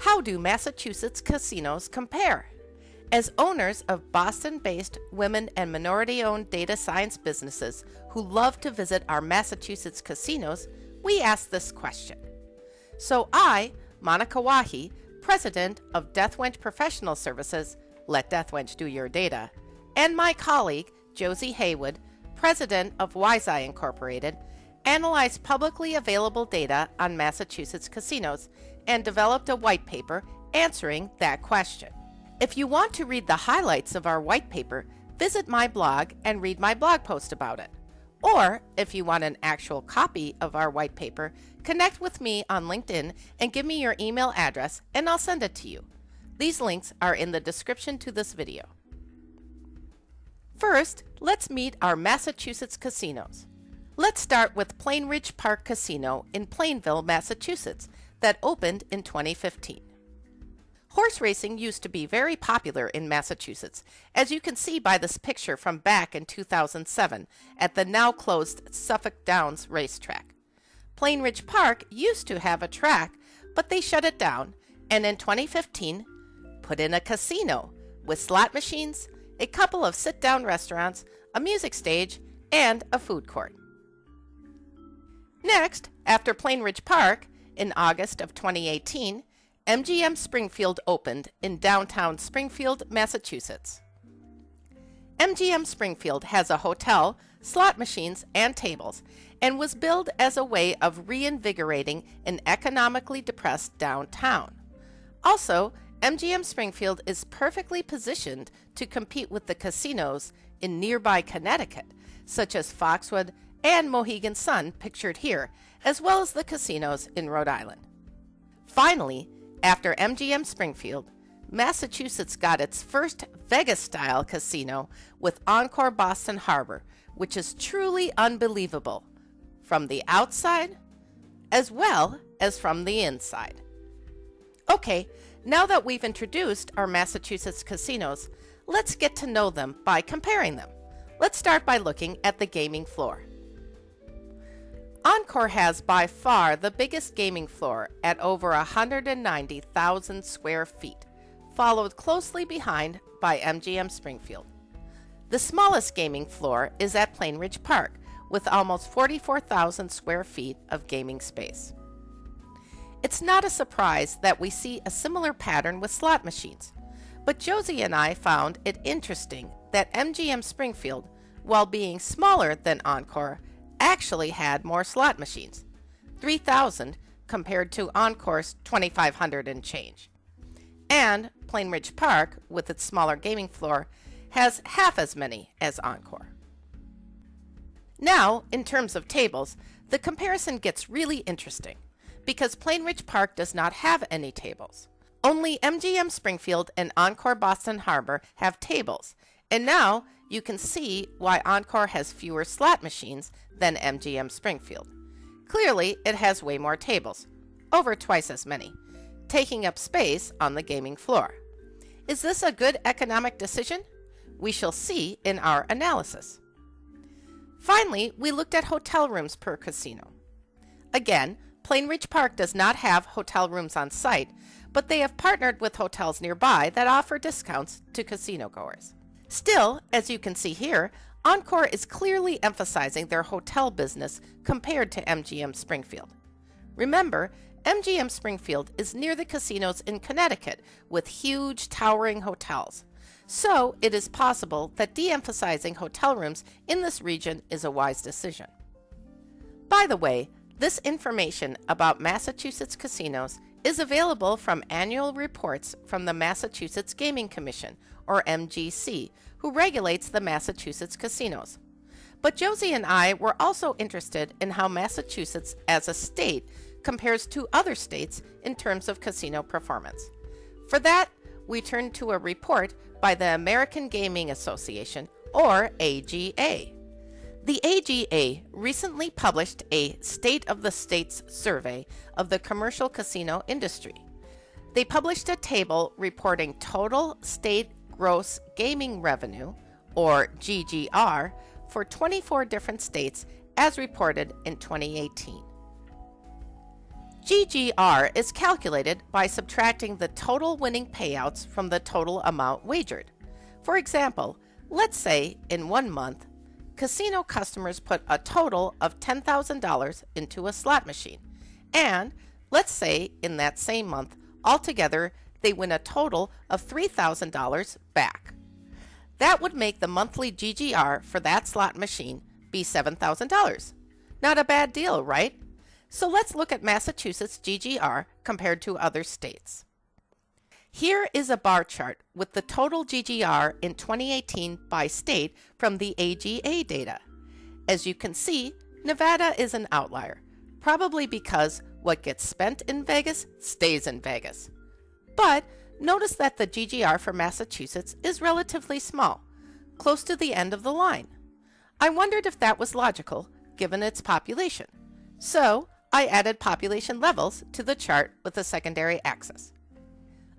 How do Massachusetts casinos compare? As owners of Boston based women and minority owned data science businesses who love to visit our Massachusetts casinos, we ask this question. So I, Monika Wahi, president of DethWench Professional Services, let DethWench do your data, and my colleague, Josie Haywood, president of WiseEye Incorporated, analyzed publicly available data on Massachusetts casinos and developed a white paper answering that question. If you want to read the highlights of our white paper, visit my blog and read my blog post about it. Or, if you want an actual copy of our white paper, connect with me on LinkedIn and give me your email address and I'll send it to you. These links are in the description to this video. First, let's meet our Massachusetts casinos. Let's start with Plainridge Park Casino in Plainville, Massachusetts, that opened in 2015. Horse racing used to be very popular in Massachusetts, as you can see by this picture from back in 2007 at the now closed Suffolk Downs racetrack. Plainridge Park used to have a track, but they shut it down and in 2015 put in a casino with slot machines, a couple of sit down restaurants, a music stage, and a food court. Next, after Plainridge Park, in August of 2018, MGM Springfield opened in downtown Springfield, Massachusetts. MGM Springfield has a hotel, slot machines, and tables, and was built as a way of reinvigorating an economically depressed downtown. Also, MGM Springfield is perfectly positioned to compete with the casinos in nearby Connecticut, such as Foxwood and Mohegan Sun, pictured here, as well as the casinos in Rhode Island. Finally, after MGM Springfield, Massachusetts got its first Vegas style casino with Encore Boston Harbor, which is truly unbelievable from the outside as well as from the inside. Okay, now that we've introduced our Massachusetts casinos, let's get to know them by comparing them. Let's start by looking at the gaming floor. Encore has by far the biggest gaming floor at over 190,000 square feet, followed closely behind by MGM Springfield. The smallest gaming floor is at Plainridge Park, with almost 44,000 square feet of gaming space. It's not a surprise that we see a similar pattern with slot machines, but Josie and I found it interesting that MGM Springfield, while being smaller than Encore, actually had more slot machines 3,000 compared to Encore's 2,500 and change. And Plainridge Park, with its smaller gaming floor, has half as many as Encore. Now, in terms of tables, the comparison gets really interesting because Plainridge Park does not have any tables. Only MGM Springfield and Encore Boston Harbor have tables, and now you can see why Encore has fewer slot machines than MGM Springfield. Clearly, it has way more tables, over twice as many, taking up space on the gaming floor. Is this a good economic decision? We shall see in our analysis. Finally, we looked at hotel rooms per casino. Again, Plainridge Park does not have hotel rooms on site, but they have partnered with hotels nearby that offer discounts to casino goers. Still, as you can see here, Encore is clearly emphasizing their hotel business compared to MGM Springfield. Remember, MGM Springfield is near the casinos in Connecticut with huge towering hotels. So it is possible that de-emphasizing hotel rooms in this region is a wise decision. By the way, this information about Massachusetts casinos is available from annual reports from the Massachusetts Gaming Commission, or MGC, who regulates the Massachusetts casinos. But Josie and I were also interested in how Massachusetts as a state compares to other states in terms of casino performance. For that, we turned to a report by the American Gaming Association, or AGA. The AGA recently published a State of the States survey of the commercial casino industry. They published a table reporting total state gross gaming revenue, or GGR, for 24 different states as reported in 2018. GGR is calculated by subtracting the total winning payouts from the total amount wagered. For example, let's say in one month, casino customers put a total of $10,000 into a slot machine, and let's say in that same month, altogether they win a total of $3,000 back. That would make the monthly GGR for that slot machine be $7,000. Not a bad deal, right? So let's look at Massachusetts GGR compared to other states. Here is a bar chart with the total GGR in 2018 by state from the AGA data. As you can see, Nevada is an outlier, probably because what gets spent in Vegas stays in Vegas. But notice that the GGR for Massachusetts is relatively small, close to the end of the line. I wondered if that was logical given its population. So I added population levels to the chart with a secondary axis.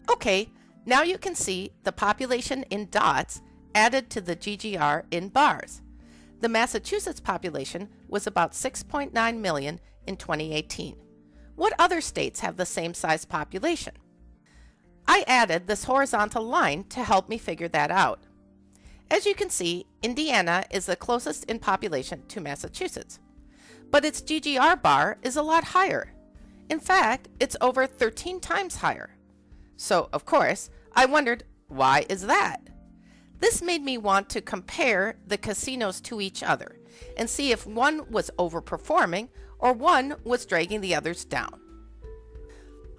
Okay, now you can see the population in dots added to the GGR in bars. The Massachusetts population was about 6.9 million in 2018. What other states have the same size population? I added this horizontal line to help me figure that out. As you can see, Indiana is the closest in population to Massachusetts but its GGR bar is a lot higher. In fact, it's over 13 times higher. So, of course, I wondered, why is that? This made me want to compare the casinos to each other and see if one was overperforming or one was dragging the others down.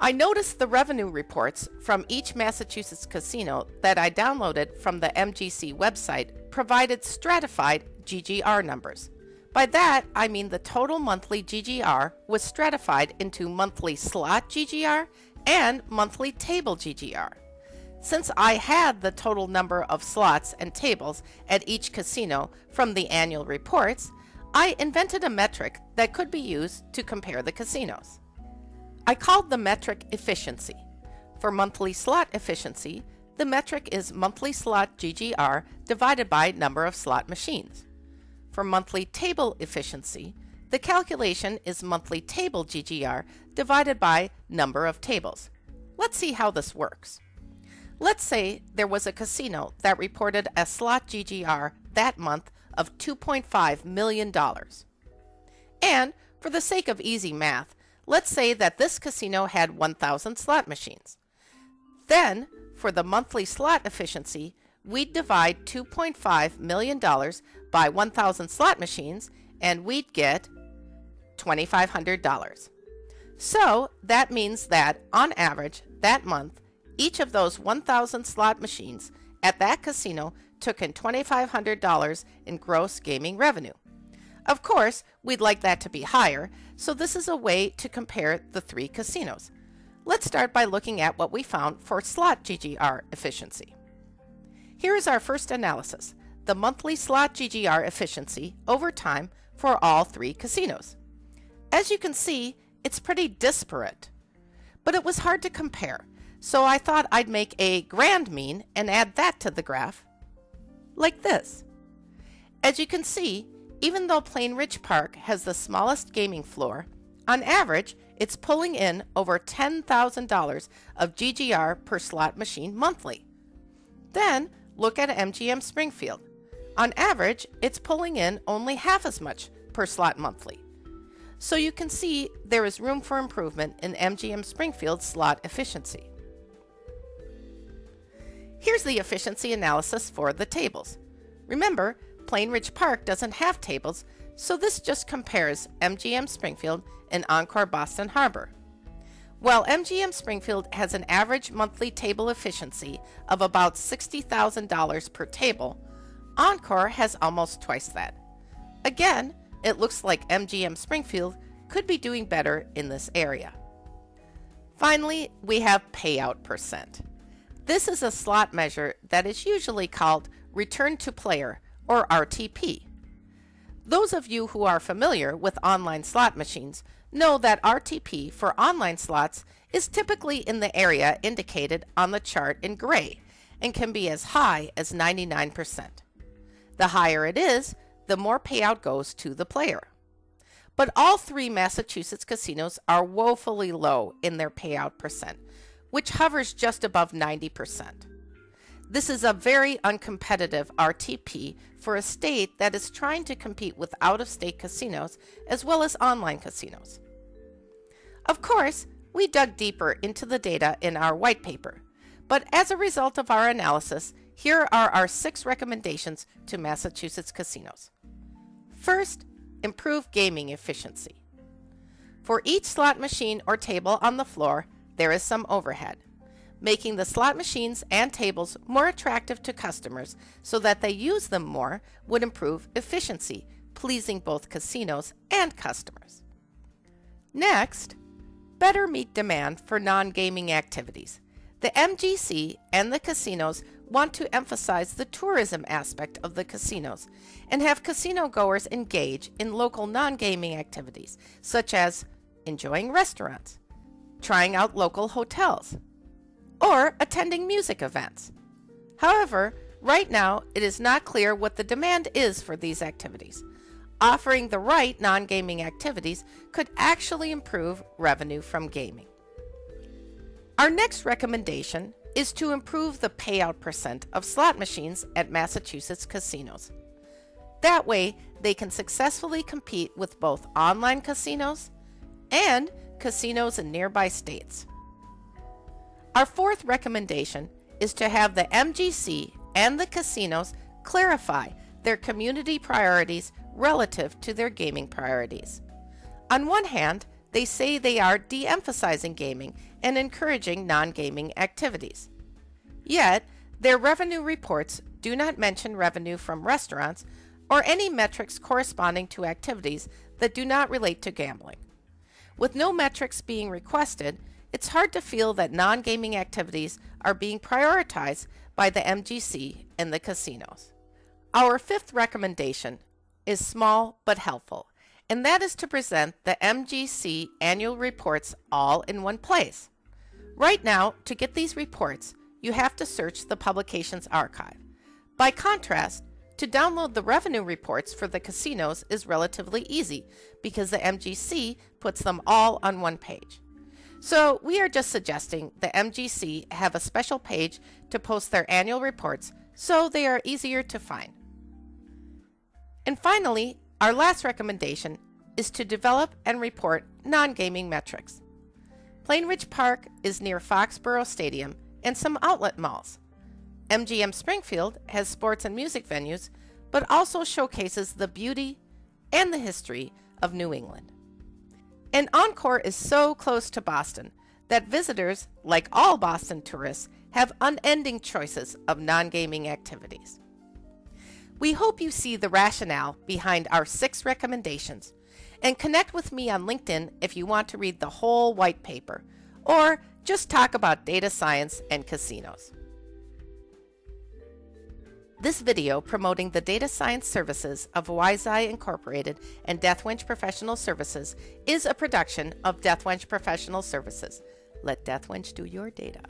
I noticed the revenue reports from each Massachusetts casino that I downloaded from the MGC website provided stratified GGR numbers. By that, I mean the total monthly GGR was stratified into monthly slot GGR and monthly table GGR. Since I had the total number of slots and tables at each casino from the annual reports, I invented a metric that could be used to compare the casinos. I called the metric efficiency. For monthly slot efficiency, the metric is monthly slot GGR divided by number of slot machines. For monthly table efficiency, the calculation is monthly table GGR divided by number of tables. Let's see how this works. Let's say there was a casino that reported a slot GGR that month of $2.5 million. And for the sake of easy math, let's say that this casino had 1,000 slot machines. Then, for the monthly slot efficiency, we'd divide $2.5 million by 1,000 slot machines and we'd get $2,500. So that means that on average that month, each of those 1,000 slot machines at that casino took in $2,500 in gross gaming revenue. Of course, we'd like that to be higher, so this is a way to compare the three casinos. Let's start by looking at what we found for slot GGR efficiency. Here is our first analysis, the monthly slot GGR efficiency over time for all three casinos. As you can see, it's pretty disparate, but it was hard to compare, so I thought I'd make a grand mean and add that to the graph, like this. As you can see, even though Plainridge Park has the smallest gaming floor, on average, it's pulling in over $10,000 of GGR per slot machine monthly. Then, Look at MGM Springfield. On average, it's pulling in only half as much per slot monthly. So you can see there is room for improvement in MGM Springfield's slot efficiency. Here's the efficiency analysis for the tables. Remember, Plainridge Park doesn't have tables, so this just compares MGM Springfield and Encore Boston Harbor. While MGM Springfield has an average monthly table efficiency of about $60,000 per table, Encore has almost twice that. Again, it looks like MGM Springfield could be doing better in this area. Finally, we have payout percent. This is a slot measure that is usually called return to player or RTP. Those of you who are familiar with online slot machines know that RTP for online slots is typically in the area indicated on the chart in gray and can be as high as 99%. The higher it is, the more payout goes to the player. but all three Massachusetts casinos are woefully low in their payout percent, which hovers just above 90%. This is a very uncompetitive RTP for a state that is trying to compete with out of state casinos as well as online casinos. Of course, we dug deeper into the data in our white paper, but as a result of our analysis, here are our six recommendations to Massachusetts casinos. First, improve gaming efficiency. For each slot machine or table on the floor, there is some overhead making the slot machines and tables more attractive to customers so that they use them more would improve efficiency, pleasing both casinos and customers. Next, better meet demand for non-gaming activities. The MGC and the casinos want to emphasize the tourism aspect of the casinos and have casino goers engage in local non-gaming activities such as enjoying restaurants, trying out local hotels, or attending music events. However, right now it is not clear what the demand is for these activities. Offering the right non gaming activities could actually improve revenue from gaming. Our next recommendation is to improve the payout percent of slot machines at Massachusetts casinos. That way, they can successfully compete with both online casinos and casinos in nearby states. Our fourth recommendation is to have the MGC and the casinos clarify their community priorities relative to their gaming priorities. On one hand, they say they are de emphasizing gaming and encouraging non gaming activities. Yet, their revenue reports do not mention revenue from restaurants or any metrics corresponding to activities that do not relate to gambling. With no metrics being requested, it's hard to feel that non gaming activities are being prioritized by the MGC and the casinos. Our fifth recommendation is small but helpful, and that is to present the MGC annual reports all in one place. Right now, to get these reports, you have to search the publications archive. By contrast, to download the revenue reports for the casinos is relatively easy because the MGC puts them all on one page. So we are just suggesting the MGC have a special page to post their annual reports so they are easier to find. And finally, our last recommendation is to develop and report non-gaming metrics. Plainridge Park is near Foxborough Stadium and some outlet malls. MGM Springfield has sports and music venues, but also showcases the beauty and the history of New England. And Encore is so close to Boston that visitors, like all Boston tourists, have unending choices of non gaming activities. We hope you see the rationale behind our six recommendations and connect with me on LinkedIn if you want to read the whole white paper or just talk about data science and casinos. This video promoting the data science services of WiseEye Incorporated and DethWench Professional Services is a production of DethWench Professional Services. Let DethWench do your data.